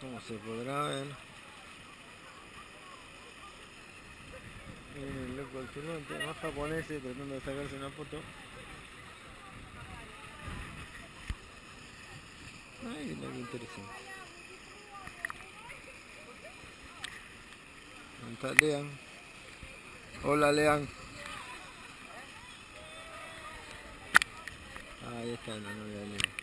como se podrá ver eh, el loco del turbante, más japoneses eh, tratando de sacarse una foto. Ay, mira qué interesante. ¿Dónde está Lean? Hola Lean. Ahí está la novia de Lean.